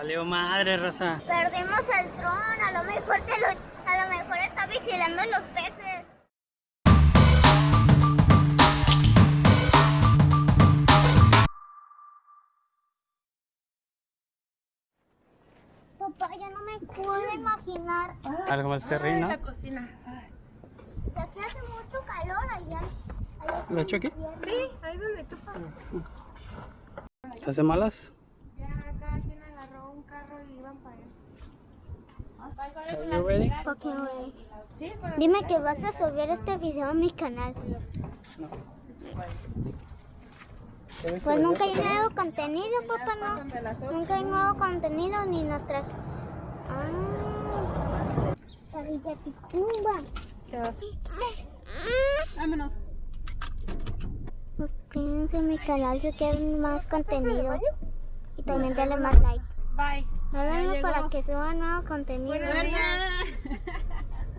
Valió madre, raza. Perdimos el dron, a lo mejor se lo, a lo mejor está vigilando los peces. Papá, ya no me puedo imaginar. Algo más cerril, ¿no? La cocina. De aquí hace mucho calor allá. allá ¿Lo echo aquí? Sí, ahí donde tú ¿Se hace malas? Ya cada quien agarró un carro y iban para allá. Dime que vas a subir este video a mi canal. Pues nunca hay nuevo contenido, papá, no. Nunca hay nuevo contenido ni nuestra. Ah, la Villa Ticumba. vámonos. Suscríbanse a mi canal si quieren más contenido. Y también dale más like. Bye. Háganlo para que suba nuevo contenido.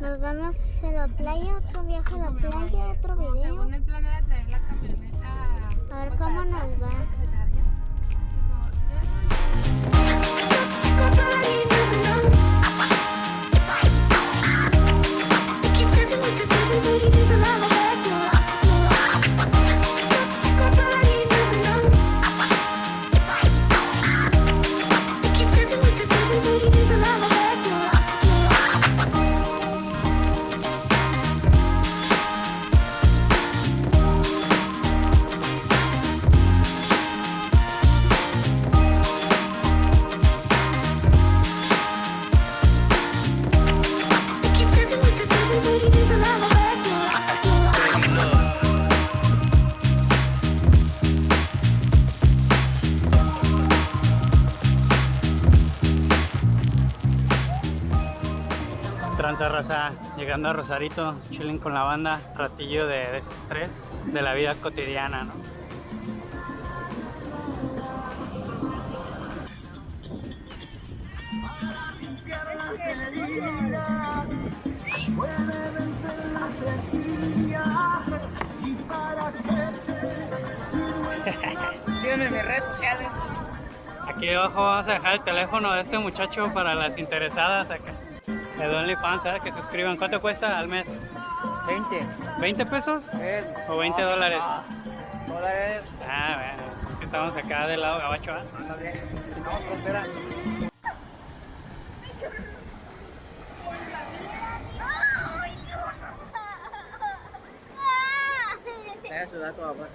Nos vemos en la playa, otro viaje a la playa, otro video. Según el plan era traer la camioneta. A ver cómo nos va. Raza, llegando a Rosarito, chilling con la banda, ratillo de desestrés de la vida cotidiana, ¿no? Síganme en mis redes sociales. Aquí abajo vamos a dejar el teléfono de este muchacho para las interesadas acá. De OnlyFans, ¿eh? que suscriban. ¿Cuánto cuesta al mes? 20 ¿20 pesos? Eh, ¿O 20 dólares? dólares. Ah, bueno, es que estamos acá del lado gabacho, ¿ah? No, frontera. Deja su dato, papá.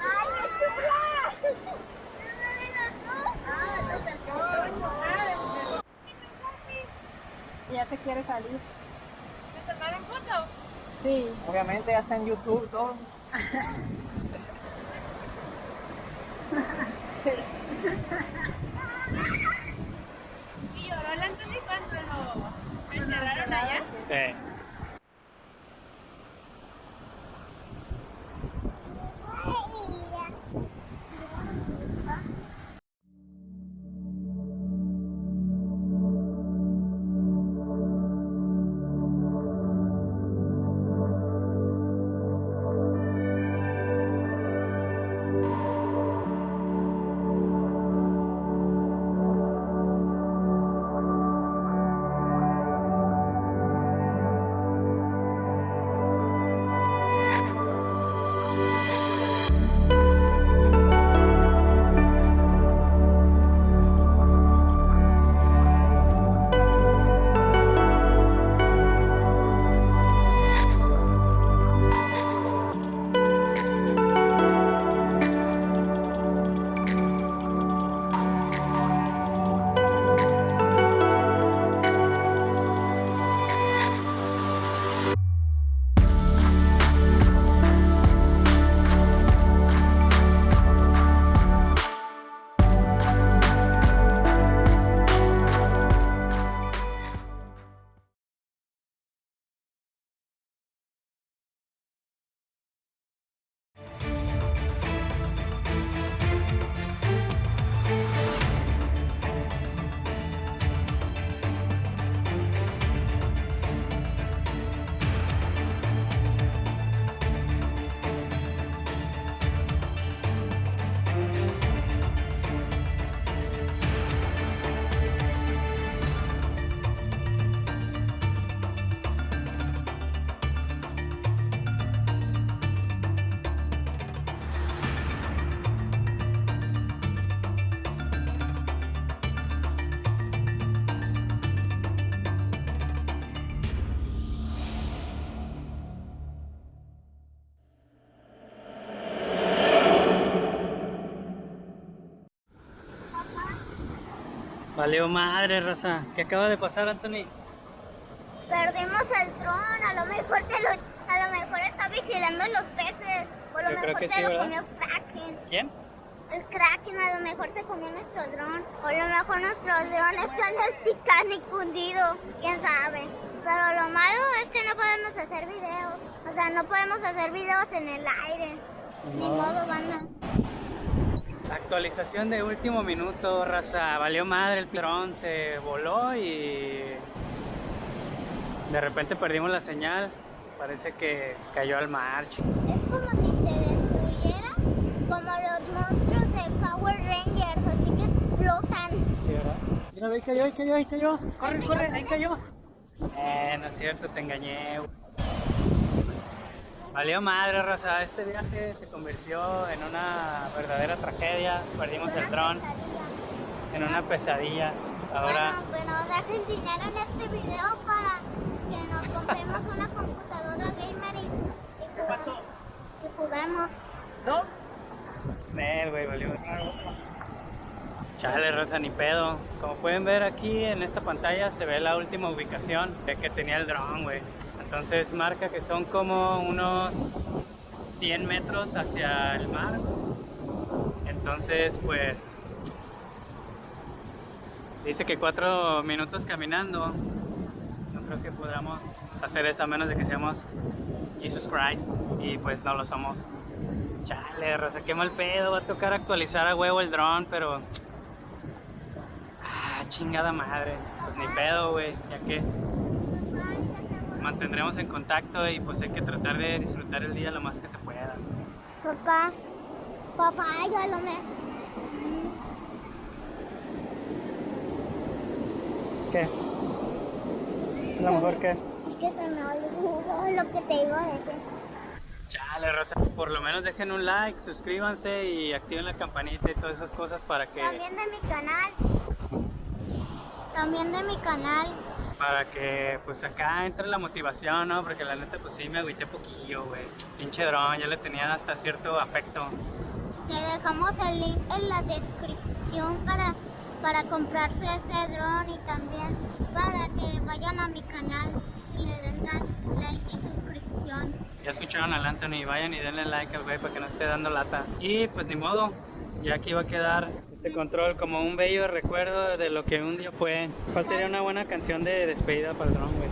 ¡Ay, qué chula! Ya te quiere salir. ¿Te tomaron foto? Sí. Obviamente ya está en YouTube todo. ¿Y lloró el Anthony cuando lo encerraron allá? Sí. Valió madre, raza. ¿Qué acaba de pasar, Anthony? Perdimos el dron, a lo mejor se lo, a lo mejor está vigilando los peces. O a lo Yo creo mejor que se sí, lo ¿verdad? comió Kraken. ¿Quién? El Kraken a lo mejor se comió nuestro dron. O a lo mejor nuestro dron está en el Titanic hundido. Quién sabe. Pero lo malo es que no podemos hacer videos. O sea, no podemos hacer videos en el aire. Ni modo, banda. Actualización de último minuto, raza. Valió madre el dron, se voló y de repente perdimos la señal. Parece que cayó al mar. Es como si se destruyera como los monstruos de Power Rangers, así que explotan. Sí, ¿verdad? Mira, ahí cayó, ahí cayó, ahí cayó. Corre, corre, ahí cayó. Eh, no es cierto, te engañé. Valió madre, Rosa. Este viaje se convirtió en una verdadera tragedia. Perdimos el dron en una pesadilla. Ahora, Bueno, bueno, dejen dinero en este video para que nos compremos una computadora gamer y, y juguemos. Y juguemos. ¿No? Nel, güey, valió. Chale, Rosa, ni pedo. Como pueden ver aquí en esta pantalla se ve la última ubicación de que tenía el dron, güey. Entonces marca que son como unos 100 metros hacia el mar. Entonces, pues... Dice que cuatro minutos caminando. No creo que podamos hacer eso a menos de que seamos Jesus Christ. Y pues no lo somos. Chale, Rosa, qué mal pedo. Va a tocar actualizar a huevo el dron, pero. Ah, chingada madre. Pues ni pedo, güey. Ya que. Mantendremos en contacto y pues hay que tratar de disfrutar el día lo más que se pueda. Papá, papá, yo lo me... ¿Qué? A lo mejor que. Es que se me olvidó lo que te iba a decir. Chale, Rosa. Por lo menos dejen un like, suscríbanse y activen la campanita y todas esas cosas para que. También de mi canal. También de mi canal. Para que pues acá entre la motivación, ¿no? Porque la neta pues sí me agüité poquillo, güey. Pinche dron, ya le tenía hasta cierto afecto. Le dejamos el link en la descripción para, para comprarse ese dron y también para que vayan a mi canal y le den like y suscripción. Ya escucharon al Anthony, vayan y denle like al güey para que no esté dando lata. Y pues ni modo, ya aquí va a quedar este control como un bello recuerdo de lo que un día fue. ¿Cuál sería una buena canción de despedida para el dron, güey?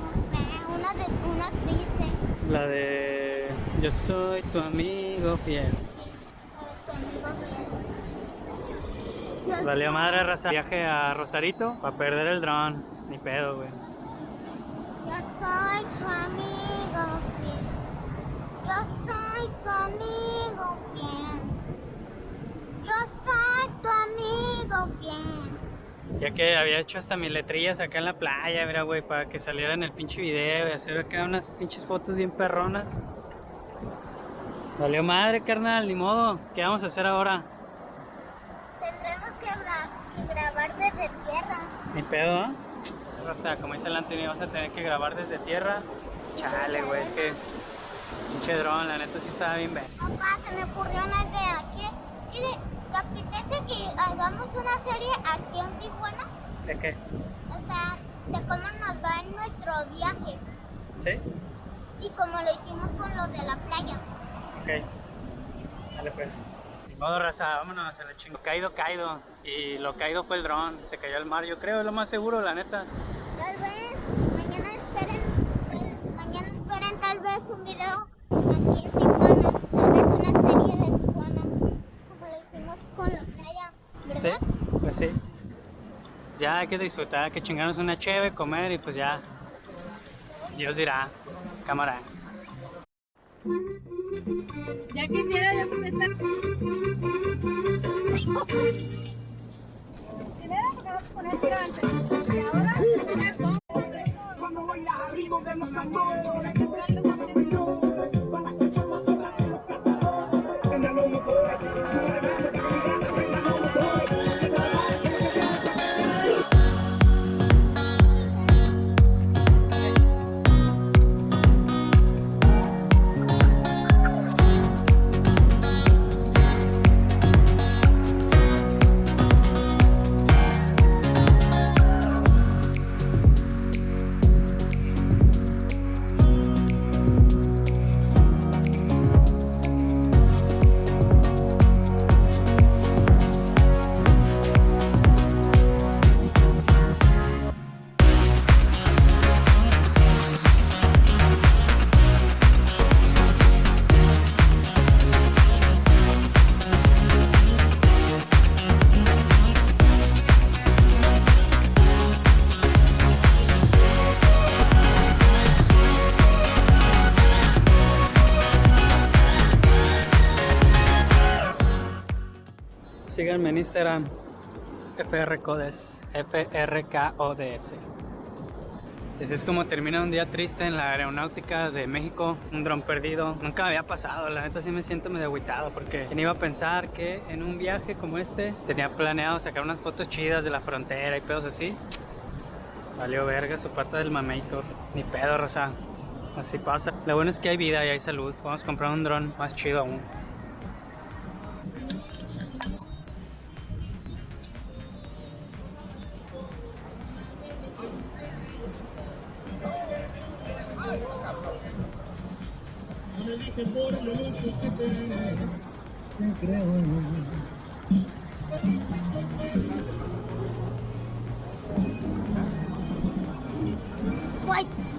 No sé, una, de, una triste. La de Yo soy tu amigo fiel. Valió madre raza. Viaje a Rosarito para perder el dron. Ni pedo, güey. Yo soy tu amigo fiel. Yo soy tu amigo fiel. Yo soy tu amigo fiel. Ya que había hecho hasta mis letrillas acá en la playa, mira, güey, para que saliera en el pinche video y hacer acá unas pinches fotos bien perronas. Valió madre, carnal, ni modo. ¿Qué vamos a hacer ahora? Tendremos que gra- grabar desde tierra. Ni pedo, ¿eh? O sea, como dice el Anthony, vas a tener que grabar desde tierra. Chale, güey, es que pinche dron, la neta sí estaba bien bien. Papá, se me ocurrió una idea. ¿Qué, ¿Te apetece que hagamos una serie aquí en Tijuana? ¿De qué? O sea, de cómo nos va en nuestro viaje. ¿Sí? Y como lo hicimos con los de la playa. Ok. Dale pues. Ni modo, raza, vámonos a la chingo. Caído, caído. Y lo caído fue el dron. Se cayó al mar, yo creo, es lo más seguro, la neta. Tal vez mañana esperen, eh, mañana esperen tal vez un video aquí en Tijuana. Tal vez una serie de Tijuana. Como lo hicimos con la playa. Sí, ¿Verdad? pues sí. Ya hay que disfrutar, hay que chingarnos una cheve, comer y pues ya. Dios dirá, cámara. Ya quisiera yo estar. Primero porque vamos a poner tiro antes. Y ahora. Cuando voy arriba de los tambores Instagram. FRCodes. F-R-K-O-D-S. Así es como termina un día triste en la aeronáutica de México, un dron perdido. Nunca me había pasado, la neta sí me siento medio agüitado porque ¿quién iba a pensar que en un viaje como este tenía planeado sacar unas fotos chidas de la frontera y pedos así. Valió verga su pata del mamator. Ni pedo, Rosa. Así pasa. Lo bueno es que hay vida y hay salud. Podemos comprar un dron más chido aún. creo. Like